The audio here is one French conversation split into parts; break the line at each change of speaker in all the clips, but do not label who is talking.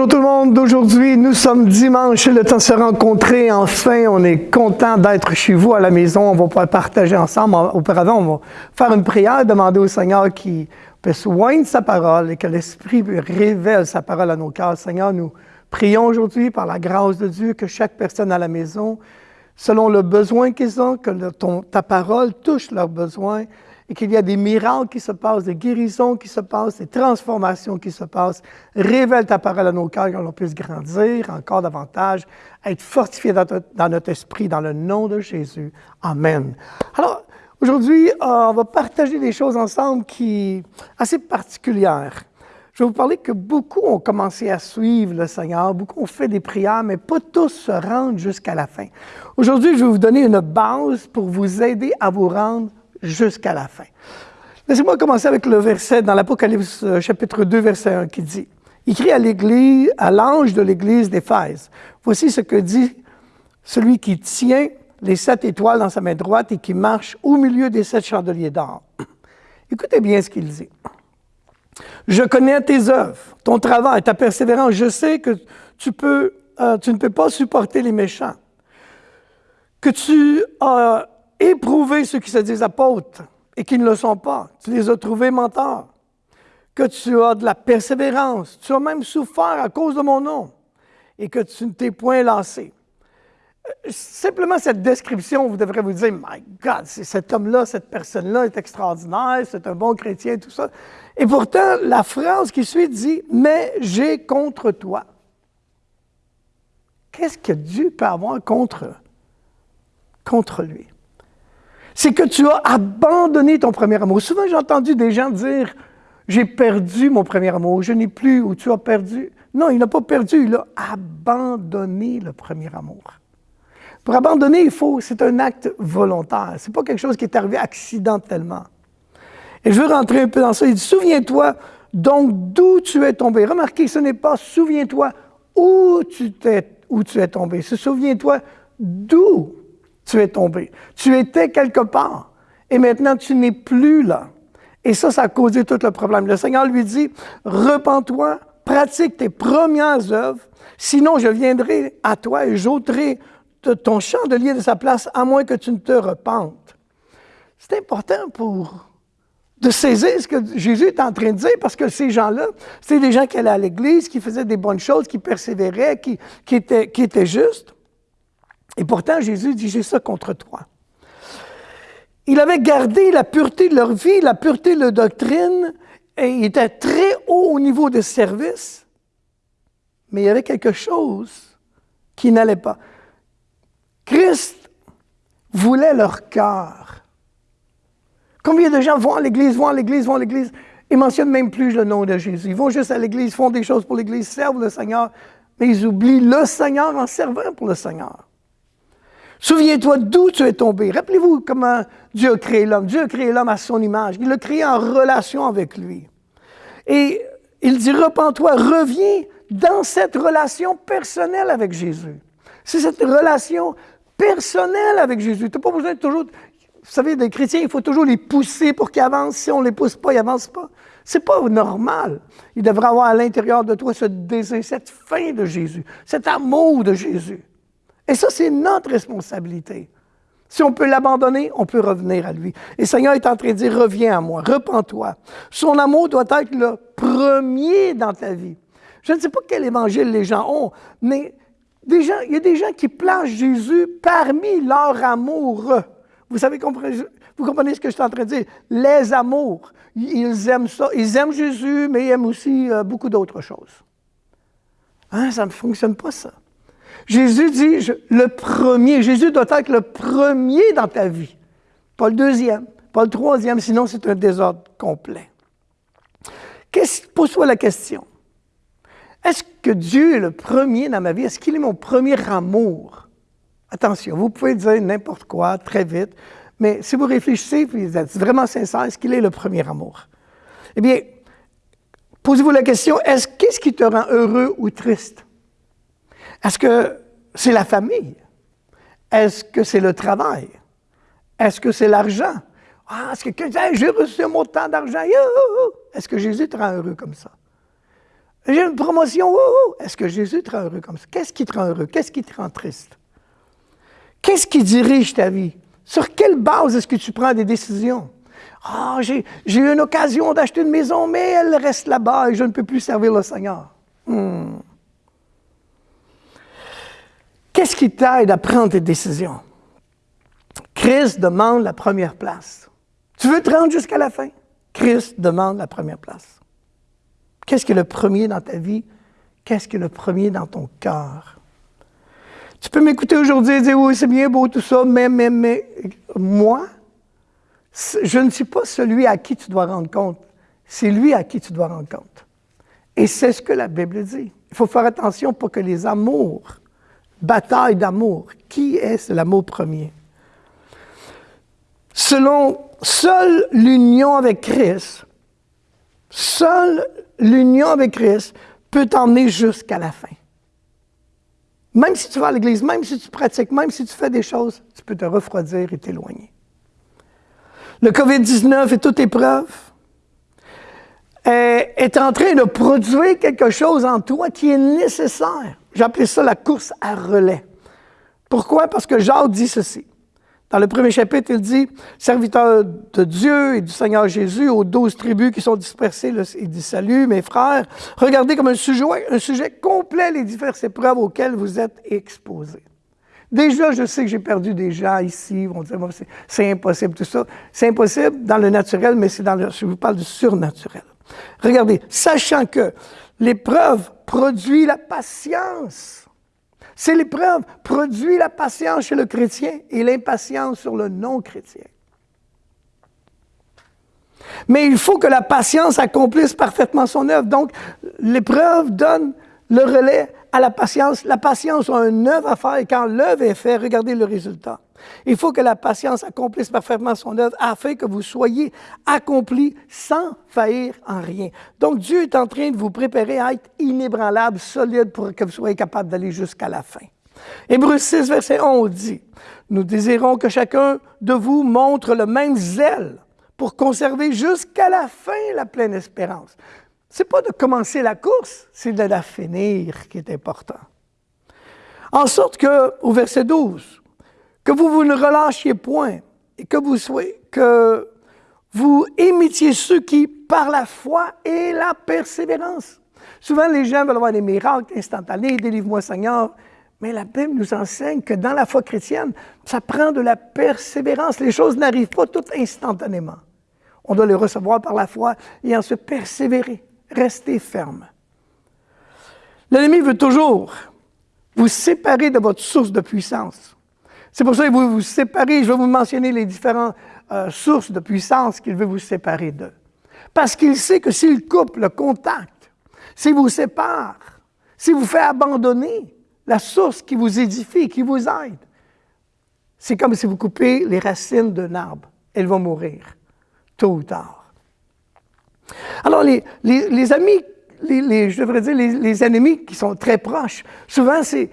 Bonjour tout le monde, d'aujourd'hui nous sommes dimanche, le temps de se rencontrer, enfin on est content d'être chez vous à la maison, on va pouvoir partager ensemble. Auparavant on va faire une prière, demander au Seigneur qui peut sa parole et que l'Esprit révèle sa parole à nos cœurs. Seigneur, nous prions aujourd'hui par la grâce de Dieu que chaque personne à la maison, selon le besoin qu'ils ont, que ta parole touche leurs besoins, et qu'il y a des miracles qui se passent, des guérisons qui se passent, des transformations qui se passent. Révèle ta parole à nos cœurs, qu'on puisse grandir encore davantage, être fortifié dans, notre esprit, dans le nom de Jésus. Amen. Alors, aujourd'hui, euh, on va partager des choses ensemble qui assez particulières. Je vais vous parler que beaucoup ont commencé à suivre le Seigneur, beaucoup ont fait des prières, mais pas tous se rendent jusqu'à la fin. Aujourd'hui, je vais vous donner une base pour vous aider à vous rendre jusqu'à la fin. Laissez-moi commencer avec le verset dans l'Apocalypse euh, chapitre 2, verset 1 qui dit, écrit à l'Église, à l'ange de l'Église d'Éphèse, voici ce que dit celui qui tient les sept étoiles dans sa main droite et qui marche au milieu des sept chandeliers d'or. Écoutez bien ce qu'il dit. Je connais tes œuvres, ton travail, ta persévérance. Je sais que tu, euh, tu ne peux pas supporter les méchants, que tu as éprouver ceux qui se disent apôtres et qui ne le sont pas. Tu les as trouvés menteurs. Que tu as de la persévérance. Tu as même souffert à cause de mon nom et que tu ne t'es point lassé. Euh, simplement cette description, vous devrez vous dire, My God, cet homme-là, cette personne-là est extraordinaire, c'est un bon chrétien, tout ça. Et pourtant, la phrase qui suit dit, Mais j'ai contre toi. Qu'est-ce que Dieu peut avoir contre, contre lui? C'est que tu as abandonné ton premier amour. Souvent, j'ai entendu des gens dire J'ai perdu mon premier amour, je n'ai plus, ou tu as perdu. Non, il n'a pas perdu, il a abandonné le premier amour. Pour abandonner, il faut, c'est un acte volontaire. Ce n'est pas quelque chose qui est arrivé accidentellement. Et je veux rentrer un peu dans ça. Il dit Souviens-toi donc d'où tu es tombé. Remarquez, ce n'est pas souviens-toi où tu, es, où tu es tombé. C'est souviens-toi d'où tu es tombé. Tu étais quelque part et maintenant tu n'es plus là. Et ça, ça a causé tout le problème. Le Seigneur lui dit, repens-toi, pratique tes premières œuvres, sinon je viendrai à toi et j'ôterai ton chandelier de sa place, à moins que tu ne te repentes. C'est important pour de saisir ce que Jésus est en train de dire, parce que ces gens-là, c'était des gens qui allaient à l'Église, qui faisaient des bonnes choses, qui persévéraient, qui étaient justes. Et pourtant, Jésus dit, j'ai ça contre toi. Il avait gardé la pureté de leur vie, la pureté de leur doctrine, et il était très haut au niveau de service, mais il y avait quelque chose qui n'allait pas. Christ voulait leur cœur. Combien de gens vont à l'Église, vont à l'Église, vont à l'Église, et mentionnent même plus le nom de Jésus. Ils vont juste à l'Église, font des choses pour l'Église, servent le Seigneur, mais ils oublient le Seigneur en servant pour le Seigneur. Souviens-toi d'où tu es tombé. Rappelez-vous comment Dieu a créé l'homme. Dieu a créé l'homme à son image. Il l'a créé en relation avec lui. Et il dit, repens-toi, reviens dans cette relation personnelle avec Jésus. C'est cette relation personnelle avec Jésus. Tu n'as pas besoin de toujours... Vous savez, des chrétiens, il faut toujours les pousser pour qu'ils avancent. Si on ne les pousse pas, ils n'avancent pas. C'est pas normal. Il devrait avoir à l'intérieur de toi ce désir, cette faim de Jésus, cet amour de Jésus. Et ça, c'est notre responsabilité. Si on peut l'abandonner, on peut revenir à lui. Et le Seigneur est en train de dire, reviens à moi, repens-toi. Son amour doit être le premier dans ta vie. Je ne sais pas quel évangile les gens ont, mais il y a des gens qui placent Jésus parmi leur amour. Vous vous comprenez ce que je suis en train de dire? Les amours. Ils aiment ça. Ils aiment Jésus, mais ils aiment aussi euh, beaucoup d'autres choses. Hein, ça ne fonctionne pas, ça. Jésus dit, le premier, Jésus doit être le premier dans ta vie, pas le deuxième, pas le troisième, sinon c'est un désordre complet. Pose-toi la question. Est-ce que Dieu est le premier dans ma vie? Est-ce qu'il est mon premier amour? Attention, vous pouvez dire n'importe quoi très vite, mais si vous réfléchissez, puis vous êtes vraiment sincère, est-ce qu'il est le premier amour? Eh bien, posez-vous la question, est-ce qu'est-ce qui te rend heureux ou triste? Est-ce que c'est la famille? Est-ce que c'est le travail? Est-ce que c'est l'argent? Ah, est-ce que j'ai reçu un montant d'argent? Est-ce que Jésus te rend heureux comme ça? J'ai une promotion, est-ce que Jésus te rend heureux comme ça? Qu'est-ce qui te rend heureux? Qu'est-ce qui te rend triste? Qu'est-ce qui dirige ta vie? Sur quelle base est-ce que tu prends des décisions? Ah, j'ai eu une occasion d'acheter une maison, mais elle reste là-bas et je ne peux plus servir le Seigneur. Hmm. Qu'est-ce qui t'aide à prendre tes décisions? Christ demande la première place. Tu veux te rendre jusqu'à la fin? Christ demande la première place. Qu'est-ce qui est le premier dans ta vie? Qu'est-ce qui est le premier dans ton cœur? Tu peux m'écouter aujourd'hui et dire oui, c'est bien beau tout ça, mais, mais, mais, moi, je ne suis pas celui à qui tu dois rendre compte. C'est lui à qui tu dois rendre compte. Et c'est ce que la Bible dit. Il faut faire attention pour que les amours, bataille d'amour, qui est l'amour premier? Selon seule l'union avec Christ, seule l'union avec Christ peut t'emmener jusqu'à la fin. Même si tu vas à l'église, même si tu pratiques, même si tu fais des choses, tu peux te refroidir et t'éloigner. Le COVID-19 et toute épreuve est en train de produire quelque chose en toi qui est nécessaire. J'appelais ça la course à relais. Pourquoi? Parce que Jacques dit ceci. Dans le premier chapitre, il dit, serviteur de Dieu et du Seigneur Jésus, aux douze tribus qui sont dispersées, il dit, salut mes frères, regardez comme un sujet, un sujet complet les diverses épreuves auxquelles vous êtes exposés. Déjà, je sais que j'ai perdu des gens ici, vont dire, c'est impossible tout ça. C'est impossible dans le naturel, mais c'est dans le, je vous parle du surnaturel. Regardez, sachant que l'épreuve produit la patience. C'est l'épreuve produit la patience chez le chrétien et l'impatience sur le non-chrétien. Mais il faut que la patience accomplisse parfaitement son œuvre. Donc, l'épreuve donne le relais à la patience. La patience a une œuvre à faire et quand l'œuvre est faite, regardez le résultat. Il faut que la patience accomplisse parfaitement son œuvre afin que vous soyez accomplis sans faillir en rien. Donc Dieu est en train de vous préparer à être inébranlable, solide pour que vous soyez capable d'aller jusqu'à la fin. Hébreu 6, verset 11 dit, Nous désirons que chacun de vous montre le même zèle pour conserver jusqu'à la fin la pleine espérance. Ce n'est pas de commencer la course, c'est de la finir qui est important. En sorte que, au verset 12, que vous, ne relâchiez point et que vous imitiez ceux qui, par la foi et la persévérance. Souvent, les gens veulent avoir des miracles instantanés, délivre-moi Seigneur. Mais la Bible nous enseigne que dans la foi chrétienne, ça prend de la persévérance. Les choses n'arrivent pas toutes instantanément. On doit les recevoir par la foi et ensuite persévérer, rester ferme. L'ennemi veut toujours vous séparer de votre source de puissance. C'est pour ça que vous vous séparez. Je vais vous mentionner les différentes euh, sources de puissance qu'il veut vous séparer d'eux. Parce qu'il sait que s'il coupe le contact, s'il vous sépare, s'il vous fait abandonner la source qui vous édifie, qui vous aide, c'est comme si vous coupez les racines d'un arbre. Elles vont mourir, tôt ou tard. Alors, les, les amis je devrais dire, les, ennemis qui sont très proches. Souvent, c'est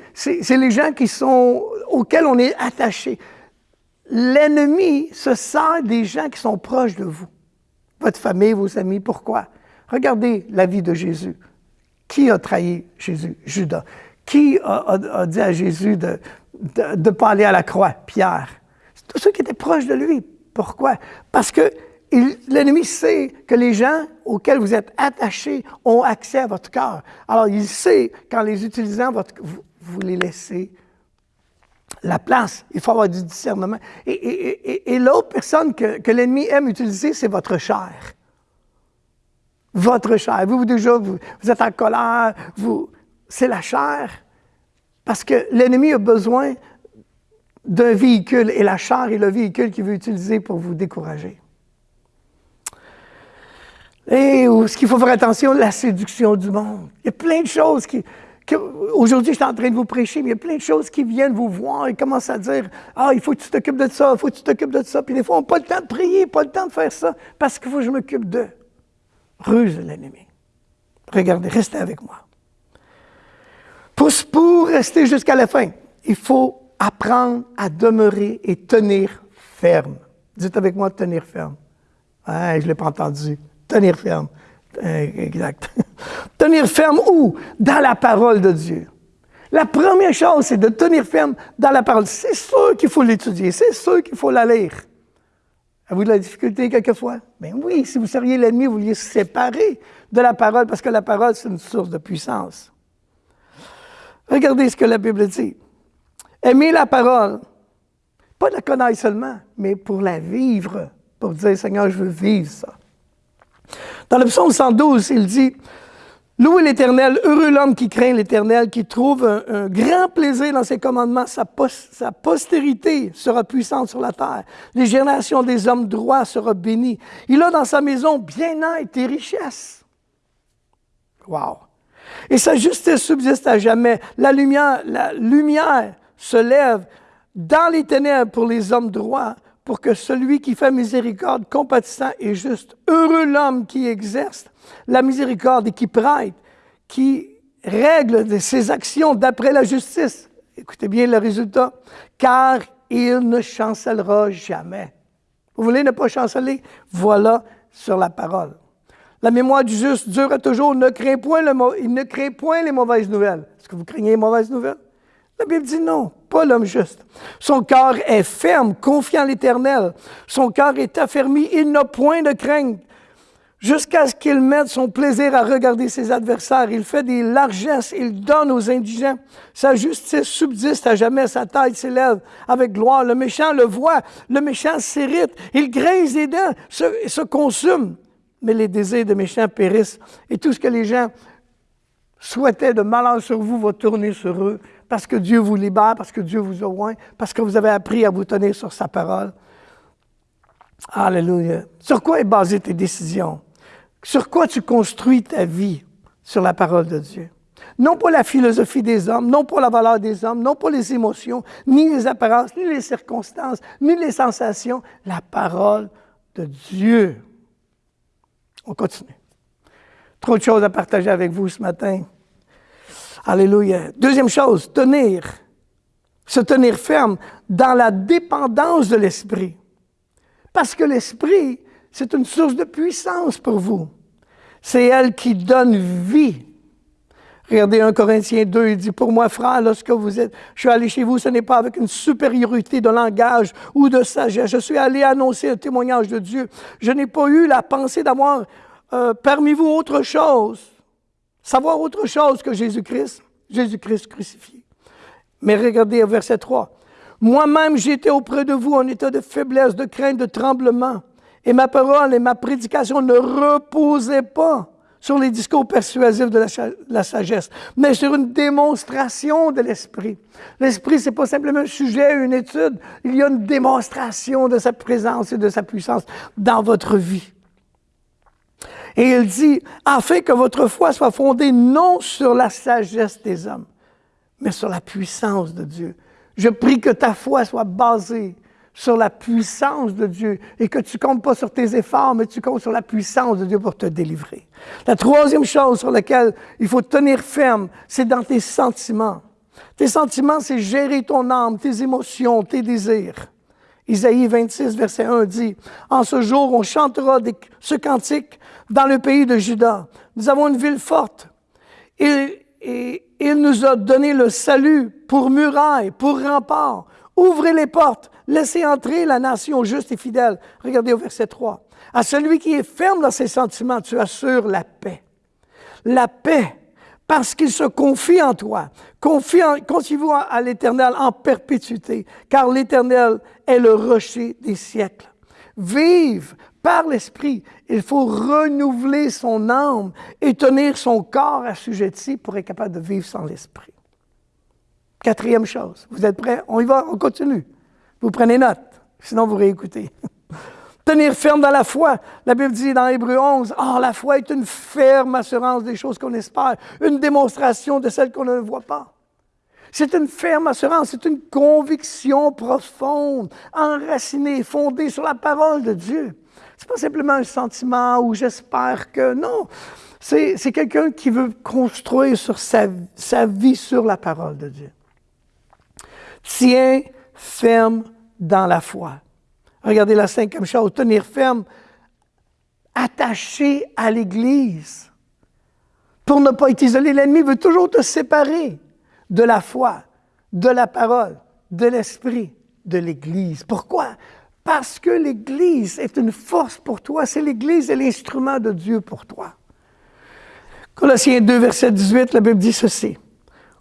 les gens qui sont, auxquels on est attaché. L'ennemi se sert des gens qui sont proches de vous. Votre famille, vos amis. Pourquoi? Regardez la vie de Jésus. Qui a trahi Jésus? Judas. Qui a, dit à Jésus de ne pas aller à la croix? Pierre. Tous ceux qui étaient proches de lui. Pourquoi? Parce que l'ennemi sait que les gens auxquels vous êtes attachés ont accès à votre cœur. Alors, il sait qu'en les utilisant, vous, les laissez la place. Il faut avoir du discernement. Et, l'autre personne que, l'ennemi aime utiliser, c'est votre chair. Votre chair. Vous, vous déjà, vous, êtes en colère. Vous, c'est la chair. Parce que l'ennemi a besoin d'un véhicule et la chair est le véhicule qu'il veut utiliser pour vous décourager. Et ce qu'il faut faire attention, la séduction du monde. Il y a plein de choses qui... Aujourd'hui, je suis en train de vous prêcher, mais il y a plein de choses qui viennent vous voir et commencent à dire Ah, il faut que tu t'occupes de ça, il faut que tu t'occupes de ça. Puis des fois, on n'a pas le temps de prier, pas le temps de faire ça, parce qu'il faut que je m'occupe d'eux. Ruse l'ennemi. Regardez, restez avec moi. Pour, pour rester jusqu'à la fin, il faut apprendre à demeurer et tenir ferme. Dites avec moi, tenir ferme. Ah, je ne l'ai pas entendu tenir ferme. Euh, exact. Tenir ferme où? Dans la parole de Dieu. La première chose, c'est de tenir ferme dans la parole. C'est sûr qu'il faut l'étudier, c'est sûr qu'il faut la lire. Avez-vous de la difficulté quelquefois? Ben oui, si vous seriez l'ennemi, vous vouliez se séparer de la parole, parce que la parole, c'est une source de puissance. Regardez ce que la Bible dit. Aimer la parole, pas la connaître seulement, mais pour la vivre, pour dire, Seigneur, je veux vivre ça. Dans le psaume 112, il dit, Louez l'Éternel, heureux l'homme qui craint l'Éternel, qui trouve un, grand plaisir dans ses commandements. Sa, postérité sera puissante sur la terre. Les générations des hommes droits seront bénies. Il a dans sa maison bien-être et richesse. Wow! Et sa justice subsiste à jamais. La lumière se lève dans les ténèbres pour les hommes droits, pour que celui qui fait miséricorde, compatissant et juste, heureux l'homme qui exerce la miséricorde et qui prête, qui règle ses actions d'après la justice. Écoutez bien le résultat. Car il ne chancellera jamais. Vous voulez ne pas chanceler? Voilà sur la parole. La mémoire du juste dure toujours. Ne craint point il ne craint point les mauvaises nouvelles. Est-ce que vous craignez les mauvaises nouvelles? La Bible dit non, pas l'homme juste. Son cœur est ferme, confiant l'Éternel. Son cœur est affermi, il n'a point de crainte. Jusqu'à ce qu'il mette son plaisir à regarder ses adversaires. Il fait des largesses, il donne aux indigents. Sa justice subsiste à jamais, sa taille s'élève avec gloire. Le méchant le voit, le méchant s'irrite, il grince les dents, se, se consume. Mais les désirs de méchants périssent. Et tout ce que les gens souhaitaient de malheur sur vous va tourner sur eux parce que Dieu vous libère, parce que Dieu vous oint, parce que vous avez appris à vous tenir sur sa parole. Alléluia. Sur quoi est basée tes décisions? Sur quoi tu construis ta vie? Sur la parole de Dieu. Non pas la philosophie des hommes, non pas la valeur des hommes, non pas les émotions, ni les apparences, ni les circonstances, ni les sensations. La parole de Dieu. On continue. Trop de choses à partager avec vous ce matin. Alléluia. Deuxième chose, tenir. Se tenir ferme dans la dépendance de l'Esprit. Parce que l'Esprit, c'est une source de puissance pour vous. C'est elle qui donne vie. Regardez 1 Corinthiens 2, il dit, pour moi, frère, lorsque vous êtes, je suis allé chez vous, ce n'est pas avec une supériorité de langage ou de sagesse. Je suis allé annoncer un témoignage de Dieu. Je n'ai pas eu la pensée d'avoir euh, parmi vous autre chose savoir autre chose que Jésus-Christ, Jésus-Christ crucifié. Mais regardez au verset 3. Moi-même, j'étais auprès de vous en état de faiblesse, de crainte, de tremblement. Et ma parole et ma prédication ne reposaient pas sur les discours persuasifs de la, sagesse, mais sur une démonstration de l'Esprit. L'Esprit, c'est pas simplement un sujet, une étude, il y a une démonstration de sa présence et de sa puissance dans votre vie. Et il dit, afin que votre foi soit fondée non sur la sagesse des hommes, mais sur la puissance de Dieu. Je prie que ta foi soit basée sur la puissance de Dieu et que tu comptes pas sur tes efforts, mais tu comptes sur la puissance de Dieu pour te délivrer. La troisième chose sur laquelle il faut tenir ferme, c'est dans tes sentiments. Tes sentiments, c'est gérer ton âme, tes émotions, tes désirs. Isaïe 26, verset 1 dit, En ce jour, on chantera ce cantique dans le pays de Juda. Nous avons une ville forte. Et il nous a donné le salut pour muraille, pour rempart. Ouvrez les portes, laissez entrer la nation juste et fidèle. Regardez au verset 3. À celui qui est ferme dans ses sentiments, tu assures la paix. La paix parce qu'il se confie en toi. Confiez-vous à l'Éternel en perpétuité, car l'Éternel est le rocher des siècles. Vive par l'Esprit. Il faut renouveler son âme et tenir son corps assujetti pour être capable de vivre sans l'Esprit. Quatrième chose, vous êtes prêts? On y va, on continue. Vous prenez note, sinon vous réécoutez. Tenir ferme dans la foi. La Bible dit dans Hébreu 11, oh, la foi est une ferme assurance des choses qu'on espère, une démonstration de celles qu'on ne voit pas. C'est une ferme assurance, c'est une conviction profonde, enracinée, fondée sur la parole de Dieu. C'est pas simplement un sentiment ou j'espère que non. C'est quelqu'un qui veut construire sa, sa vie sur la parole de Dieu. Tiens ferme dans la foi. Regardez la cinquième chose, tenir ferme, attaché à l'Église. pour ne pas être isolé. L'ennemi veut toujours te séparer de la foi, de la parole, de l'esprit, de l'Église. Pourquoi? Parce que l'Église est une force pour toi. C'est l'Église et l'instrument de Dieu pour toi. Colossiens 2, verset 18, la Bible dit ceci.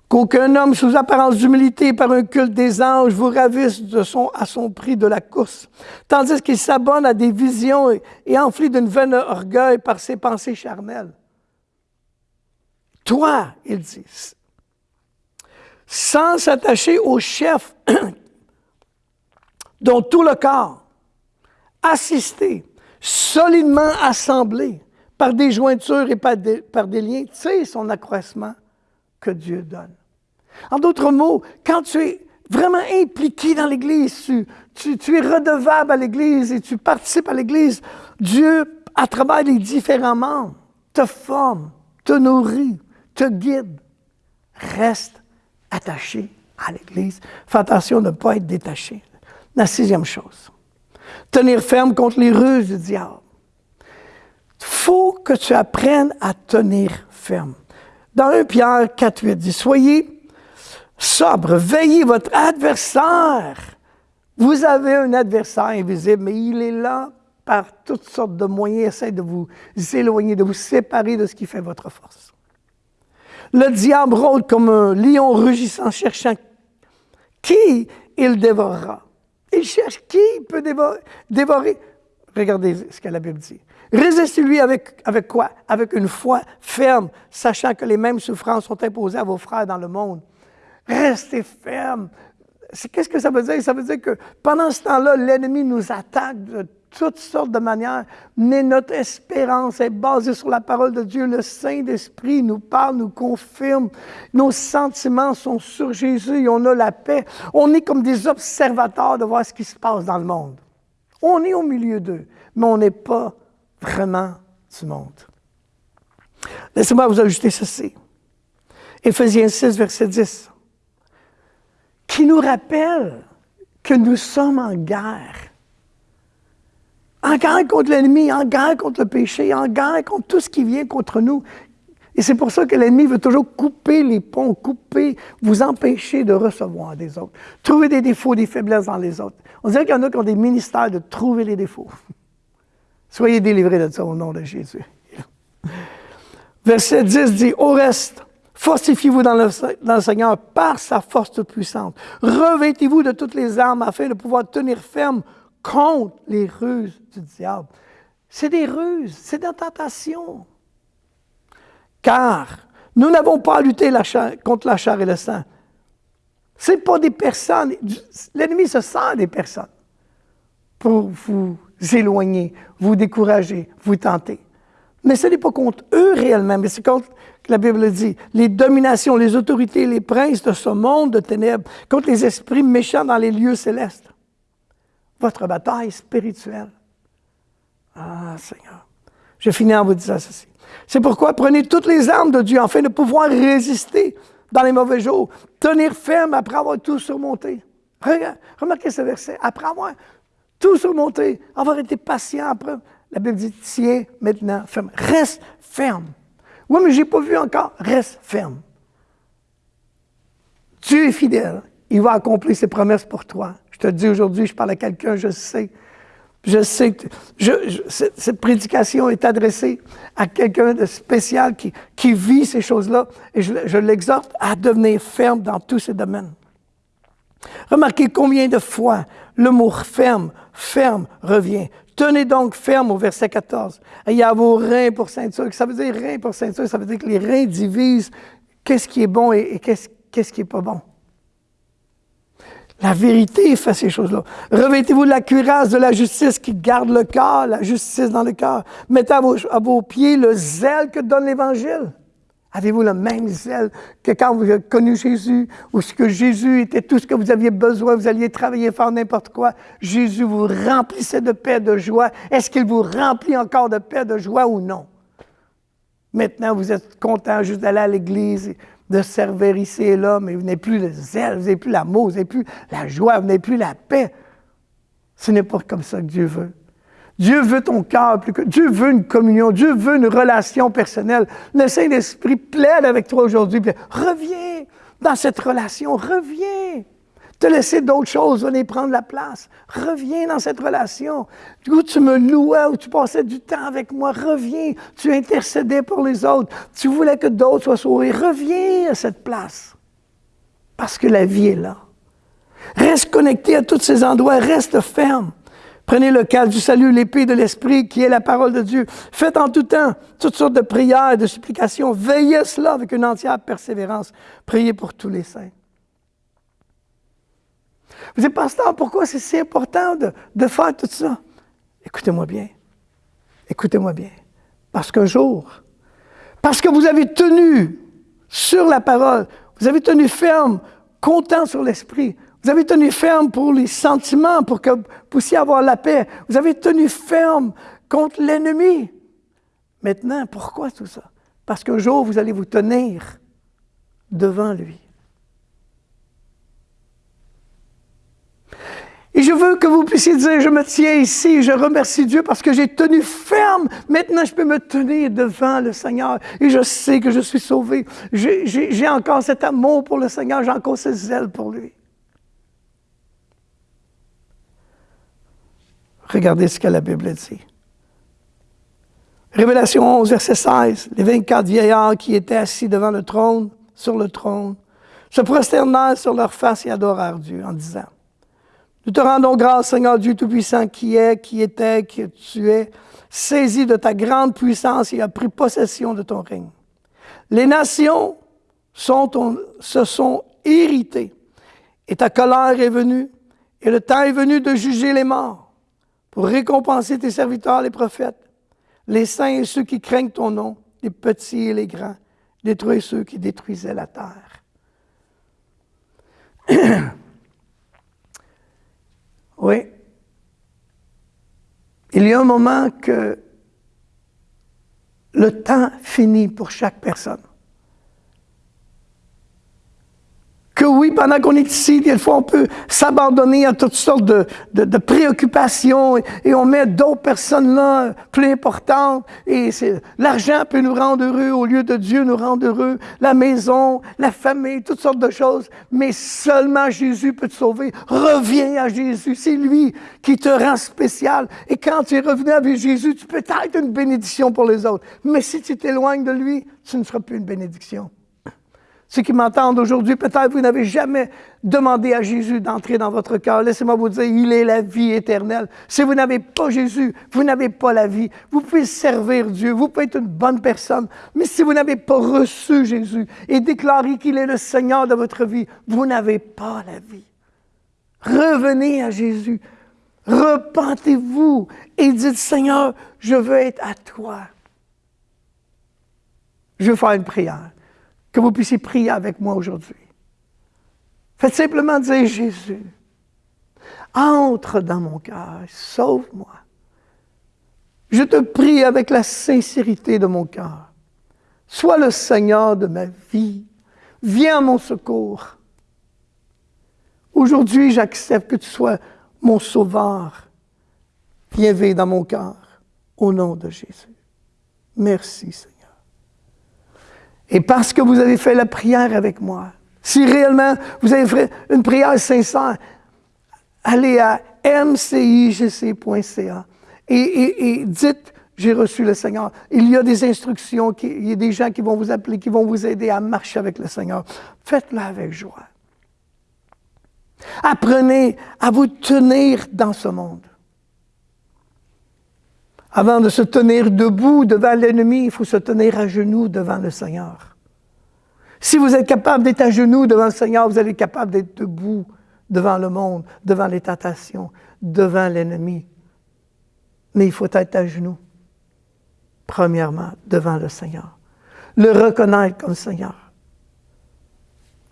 Qu'aucun homme sous apparence d'humilité par un culte des anges vous ravisse de son, à son prix de la course, tandis qu'il s'abonne à des visions et, et enflit d'une vaine orgueil par ses pensées charnelles. Toi, il dit, sans s'attacher au chef dont tout le corps, assisté, solidement assemblé par des jointures et par des, par des liens, sais son accroissement que Dieu donne. En d'autres mots, quand tu es vraiment impliqué dans l'Église, tu, tu, tu, es redevable à l'Église et tu participes à l'Église, Dieu, à travers les différents membres, te forme, te nourrit, te guide. Reste attaché à l'Église. Fais attention de ne pas être détaché. La sixième chose, tenir ferme contre les ruses du diable. Il faut que tu apprennes à tenir ferme. Dans 1 Pierre 4, 8 dit, Soyez sobre, veillez votre adversaire. Vous avez un adversaire invisible, mais il est là par toutes sortes de moyens, essaie de vous éloigner, de vous séparer de ce qui fait votre force. Le diable rôde comme un lion rugissant, cherchant qui il dévorera. Il cherche qui peut dévorer. Regardez ce que la Bible dit. Résistez-lui avec, quoi? Avec une foi ferme, sachant que les mêmes souffrances sont imposées à vos frères dans le monde. Restez ferme. Qu'est-ce que ça veut dire? Ça veut dire que pendant ce temps-là, l'ennemi nous attaque de toutes sortes de manières, mais notre espérance est basée sur la parole de Dieu. Le Saint-Esprit nous parle, nous confirme. Nos sentiments sont sur Jésus et on a la paix. On est comme des observateurs de voir ce qui se passe dans le monde. On est au milieu d'eux, mais on n'est pas vraiment du monde. Laissez-moi vous ajouter ceci. Éphésiens 6, verset 10, qui nous rappelle que nous sommes en guerre en guerre contre l'ennemi, en guerre contre le péché, en guerre contre tout ce qui vient contre nous. Et c'est pour ça que l'ennemi veut toujours couper les ponts, couper, vous empêcher de recevoir des autres. Trouver des défauts, des faiblesses dans les autres. On dirait qu'il y en a qui ont des ministères de trouver les défauts. Soyez délivrés de ça au nom de Jésus. Verset 10 dit, au reste, fortifiez-vous dans le, Seigneur par sa force toute puissante. Revêtez-vous de toutes les armes afin de pouvoir tenir ferme contre les ruses du diable. C'est des ruses, c'est des tentations. Car nous n'avons pas à lutter contre la chair et le sang. Ce n'est pas des personnes. L'ennemi se sert des personnes pour vous éloigner, vous décourager, vous tenter. Mais ce n'est pas contre eux réellement, mais c'est contre, la Bible dit, les dominations, les autorités, les princes de ce monde de ténèbres, contre les esprits méchants dans les lieux célestes votre bataille spirituelle. Ah, Seigneur. Je finis en vous disant ceci. C'est pourquoi prenez toutes les armes de Dieu afin de pouvoir résister dans les mauvais jours, tenir ferme après avoir tout surmonté. Remarquez ce verset. Après avoir tout surmonté, avoir été patient après, la Bible dit tiens maintenant ferme. Reste ferme. Oui, mais je n'ai pas vu encore. Reste ferme. Dieu est fidèle. Il va accomplir ses promesses pour toi. Je te dis aujourd'hui, je parle à quelqu'un, je sais. Je sais que cette, prédication est adressée à quelqu'un de spécial qui, vit ces choses-là et je, l'exhorte à devenir ferme dans tous ces domaines. Remarquez combien de fois le mot ferme, ferme revient. Tenez donc ferme au verset 14. Il y a vos reins pour ceinture. Ça veut dire reins pour ceinture, ça veut dire que les reins divisent qu'est-ce qui est bon et, et qu'est-ce qui n'est pas bon. La vérité fait ces choses-là. Revêtez-vous de la cuirasse de la justice qui garde le cœur, la justice dans le cœur. Mettez à vos, pieds le zèle que donne l'Évangile. Avez-vous le même zèle que quand vous avez connu Jésus, ou ce que Jésus était tout ce que vous aviez besoin, vous alliez travailler, faire n'importe quoi. Jésus vous remplissait de paix, de joie. Est-ce qu'il vous remplit encore de paix, de joie ou non? Maintenant, vous êtes content juste d'aller à l'église, de servir ici et là, mais vous n'avez plus le zèle, vous n'avez plus l'amour, vous n'avez plus la joie, vous n'avez plus la paix. Ce n'est pas comme ça que Dieu veut. Dieu veut ton cœur plus que. Dieu veut une communion. Dieu veut une relation personnelle. Le Saint-Esprit plaide avec toi aujourd'hui. Reviens dans cette relation. Reviens. Te laisser d'autres choses venir prendre la place. Reviens dans cette relation. Où tu me louais, où tu passais du temps avec moi, reviens. Tu intercédais pour les autres. Tu voulais que d'autres soient sauvés. Reviens à cette place. Parce que la vie est là. Reste connecté à tous ces endroits. Reste ferme. Prenez le calme du salut, l'épée de l'Esprit qui est la parole de Dieu. Faites en tout temps toutes sortes de prières et de supplications. Veillez cela avec une entière persévérance. Priez pour tous les saints. Vous dites, pasteur, pourquoi c'est si important de, faire tout ça? Écoutez-moi bien. Écoutez-moi bien. Parce qu'un jour, parce que vous avez tenu sur la parole, vous avez tenu ferme, comptant sur l'esprit, vous avez tenu ferme pour les sentiments, pour que vous puissiez avoir la paix. Vous avez tenu ferme contre l'ennemi. Maintenant, pourquoi tout ça? Parce qu'un jour, vous allez vous tenir devant lui. Et je veux que vous puissiez dire, je me tiens ici, je remercie Dieu parce que j'ai tenu ferme. Maintenant, je peux me tenir devant le Seigneur et je sais que je suis sauvé. J'ai encore cet amour pour le Seigneur, j'ai encore ce zèle pour lui. Regardez ce que la Bible dit. Révélation 11, verset 16. Les 24 vieillards qui étaient assis devant le trône, sur le trône, se prosternèrent sur leur face et adorèrent Dieu en disant nous te rendons grâce, Seigneur Dieu Tout-Puissant, qui est, qui était, qui tu es, saisi de ta grande puissance et a pris possession de ton règne. Les nations se sont irritées et ta colère est venue et le temps est venu de juger les morts pour récompenser tes serviteurs, les prophètes, les saints et ceux qui craignent ton nom, les petits et les grands, détruire ceux qui détruisaient la terre. Oui. Il y a un moment que le temps finit pour chaque personne. Que oui, pendant qu'on est ici, des fois, on peut s'abandonner à toutes sortes de, de, préoccupations et, on met d'autres personnes là plus importantes. Et l'argent peut nous rendre heureux au lieu de Dieu nous rendre heureux. La maison, la famille, toutes sortes de choses. Mais seulement Jésus peut te sauver. Reviens à Jésus. C'est lui qui te rend spécial. Et quand tu es revenu avec Jésus, tu peux être une bénédiction pour les autres. Mais si tu t'éloignes de lui, tu ne seras plus une bénédiction. Ceux qui m'entendent aujourd'hui, peut-être vous n'avez jamais demandé à Jésus d'entrer dans votre cœur. Laissez-moi vous dire, il est la vie éternelle. Si vous n'avez pas Jésus, vous n'avez pas la vie. Vous pouvez servir Dieu, vous pouvez être une bonne personne, mais si vous n'avez pas reçu Jésus et déclaré qu'il est le Seigneur de votre vie, vous n'avez pas la vie. Revenez à Jésus. Repentez-vous et dites, Seigneur, je veux être à toi. Je veux faire une prière que vous puissiez prier avec moi aujourd'hui. Faites simplement dire, Jésus, entre dans mon cœur, sauve-moi. Je te prie avec la sincérité de mon cœur. Sois le Seigneur de ma vie. Viens à mon secours. Aujourd'hui, j'accepte que tu sois mon sauveur. Viens vivre dans mon cœur. Au nom de Jésus. Merci, Seigneur. Et parce que vous avez fait la prière avec moi, si réellement vous avez fait une prière sincère, allez à mcigc.ca et, dites j'ai reçu le Seigneur. Il y a des instructions, il y a des gens qui vont vous appeler, qui vont vous aider à marcher avec le Seigneur. Faites-le avec joie. Apprenez à vous tenir dans ce monde. Avant de se tenir debout devant l'ennemi, il faut se tenir à genoux devant le Seigneur. Si vous êtes capable d'être à genoux devant le Seigneur, vous allez être capable d'être debout devant le monde, devant les tentations, devant l'ennemi. Mais il faut être à genoux, premièrement, devant le Seigneur. Le reconnaître comme Seigneur.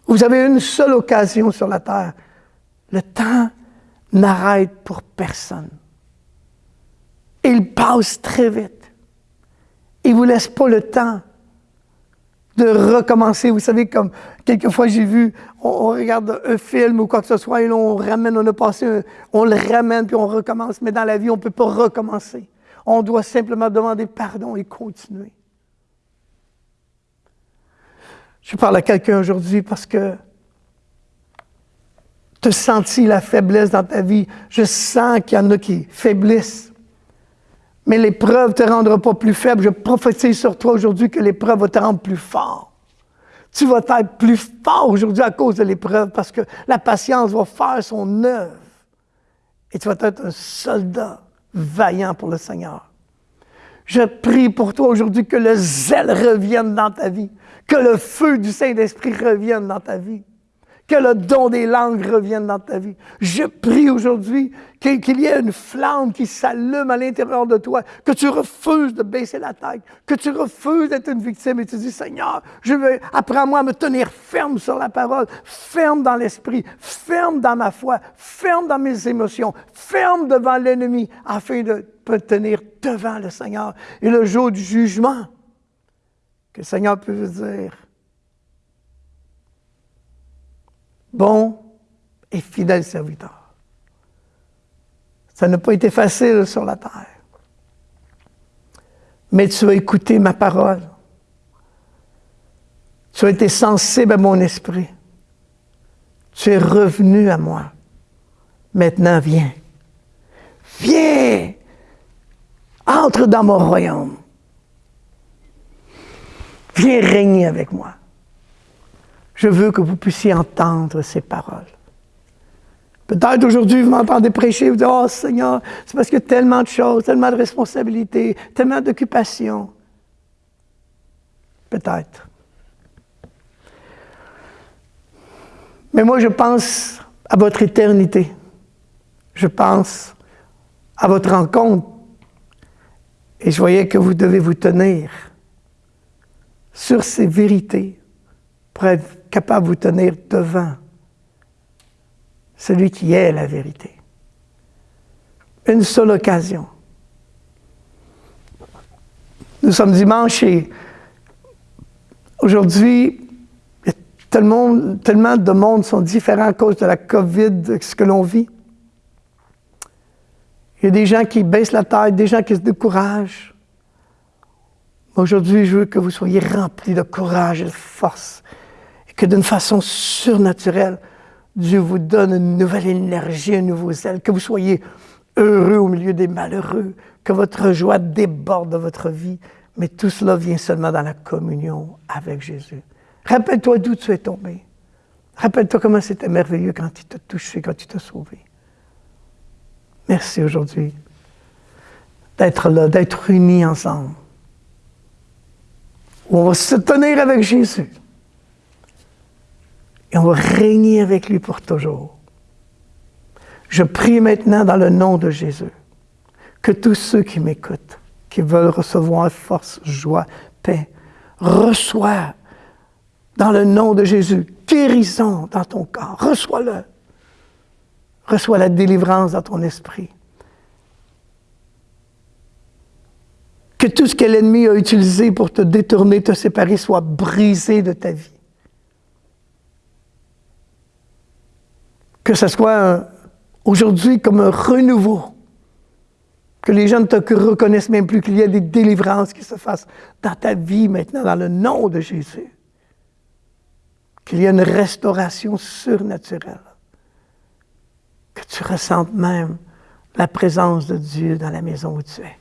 Vous avez une seule occasion sur la terre. Le temps n'arrête pour personne. Il passe très vite. Il ne vous laisse pas le temps de recommencer. Vous savez, comme quelquefois j'ai vu, on, regarde un film ou quoi que ce soit, et là, on ramène, on a passé, on le ramène, puis on recommence. Mais dans la vie, on ne peut pas recommencer. On doit simplement demander pardon et continuer. Je parle à quelqu'un aujourd'hui parce que tu as senti la faiblesse dans ta vie. Je sens qu'il y en a qui faiblissent. Mais l'épreuve ne te rendra pas plus faible. Je prophétise sur toi aujourd'hui que l'épreuve va te rendre plus fort. Tu vas être plus fort aujourd'hui à cause de l'épreuve parce que la patience va faire son œuvre. Et tu vas être un soldat vaillant pour le Seigneur. Je prie pour toi aujourd'hui que le zèle revienne dans ta vie, que le feu du Saint-Esprit revienne dans ta vie que le don des langues revienne dans ta vie. Je prie aujourd'hui qu'il y ait une flamme qui s'allume à l'intérieur de toi, que tu refuses de baisser la tête, que tu refuses d'être une victime et tu dis, Seigneur, je veux, apprends-moi à me tenir ferme sur la parole, ferme dans l'esprit, ferme dans ma foi, ferme dans mes émotions, ferme devant l'ennemi afin de me tenir devant le Seigneur. Et le jour du jugement, que le Seigneur peut dire, bon et fidèle serviteur. Ça n'a pas été facile sur la terre. Mais tu as écouté ma parole. Tu as été sensible à mon esprit. Tu es revenu à moi. Maintenant, viens. Viens. Entre dans mon royaume. Viens régner avec moi. Je veux que vous puissiez entendre ces paroles. Peut-être aujourd'hui, vous m'entendez prêcher, vous dites, oh Seigneur, c'est parce qu'il y a tellement de choses, tellement de responsabilités, tellement d'occupations. Peut-être. Mais moi, je pense à votre éternité. Je pense à votre rencontre. Et je voyais que vous devez vous tenir sur ces vérités pour capable de vous tenir devant celui qui est la vérité. Une seule occasion. Nous sommes dimanche et aujourd'hui, tellement, tellement de monde sont différents à cause de la COVID, ce que l'on vit. Il y a des gens qui baissent la tête, des gens qui se découragent. Aujourd'hui, je veux que vous soyez remplis de courage et de force que d'une façon surnaturelle, Dieu vous donne une nouvelle énergie, un nouveau zèle, que vous soyez heureux au milieu des malheureux, que votre joie déborde de votre vie, mais tout cela vient seulement dans la communion avec Jésus. Rappelle-toi d'où tu es tombé. Rappelle-toi comment c'était merveilleux quand il t'a touché, quand il t'a sauvé. Merci aujourd'hui d'être là, d'être unis ensemble. on va se tenir avec Jésus et on va régner avec lui pour toujours. Je prie maintenant dans le nom de Jésus que tous ceux qui m'écoutent, qui veulent recevoir force, joie, paix, reçoivent dans le nom de Jésus guérison dans ton corps. Reçois-le. Reçois la délivrance dans ton esprit. Que tout ce que l'ennemi a utilisé pour te détourner, te séparer, soit brisé de ta vie. Que ce soit aujourd'hui comme un renouveau, que les gens ne te reconnaissent même plus, qu'il y a des délivrances qui se fassent dans ta vie maintenant, dans le nom de Jésus. Qu'il y ait une restauration surnaturelle. Que tu ressentes même la présence de Dieu dans la maison où tu es.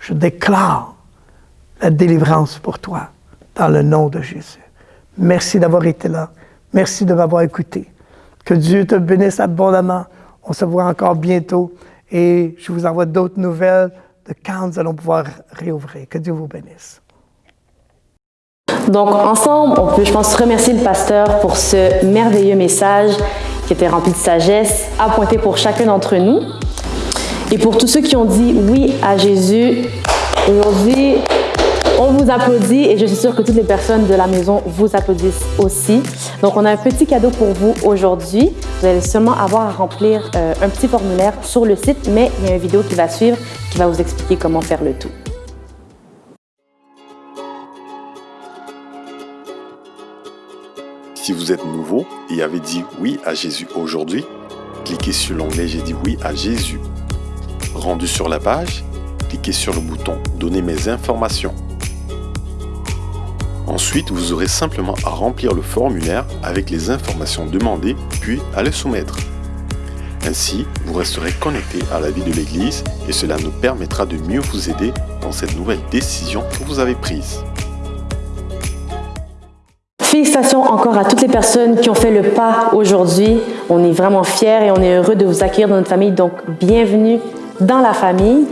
Je déclare la délivrance pour toi dans le nom de Jésus. Merci d'avoir été là. Merci de m'avoir écouté. Que Dieu te bénisse abondamment. On se voit encore bientôt et je vous envoie d'autres nouvelles de quand nous allons pouvoir réouvrir. Que Dieu vous bénisse.
Donc, ensemble, on peut, je pense, remercier le pasteur pour ce merveilleux message qui était rempli de sagesse, appointé pour chacun d'entre nous. Et pour tous ceux qui ont dit oui à Jésus, aujourd'hui, on vous applaudit et je suis sûre que toutes les personnes de la maison vous applaudissent aussi. Donc, on a un petit cadeau pour vous aujourd'hui. Vous allez seulement avoir à remplir euh, un petit formulaire sur le site, mais il y a une vidéo qui va suivre qui va vous expliquer comment faire le tout.
Si vous êtes nouveau et avez dit oui à Jésus aujourd'hui, cliquez sur l'onglet J'ai dit oui à Jésus. Rendu sur la page, cliquez sur le bouton Donner mes informations. Ensuite, vous aurez simplement à remplir le formulaire avec les informations demandées, puis à les soumettre. Ainsi, vous resterez connecté à la vie de l'Église et cela nous permettra de mieux vous aider dans cette nouvelle décision que vous avez prise.
Félicitations encore à toutes les personnes qui ont fait le pas aujourd'hui. On est vraiment fiers et on est heureux de vous accueillir dans notre famille. Donc, bienvenue dans la famille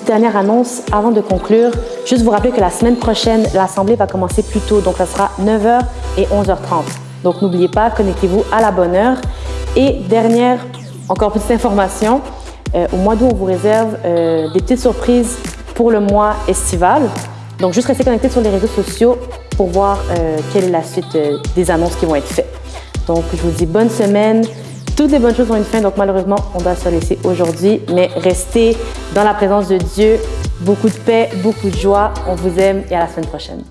dernière annonce avant de conclure. Juste vous rappeler que la semaine prochaine, l'Assemblée va commencer plus tôt. Donc, ça sera 9h et 11h30. Donc, n'oubliez pas, connectez-vous à la bonne heure. Et dernière, encore petite information, euh, au mois d'août, on vous réserve euh, des petites surprises pour le mois estival. Donc, juste restez connectés sur les réseaux sociaux pour voir euh, quelle est la suite des annonces qui vont être faites. Donc, je vous dis bonne semaine. Toutes les bonnes choses ont une fin, donc malheureusement, on doit se laisser aujourd'hui. Mais restez dans la présence de Dieu. Beaucoup de paix, beaucoup de joie. On vous aime et à la semaine prochaine.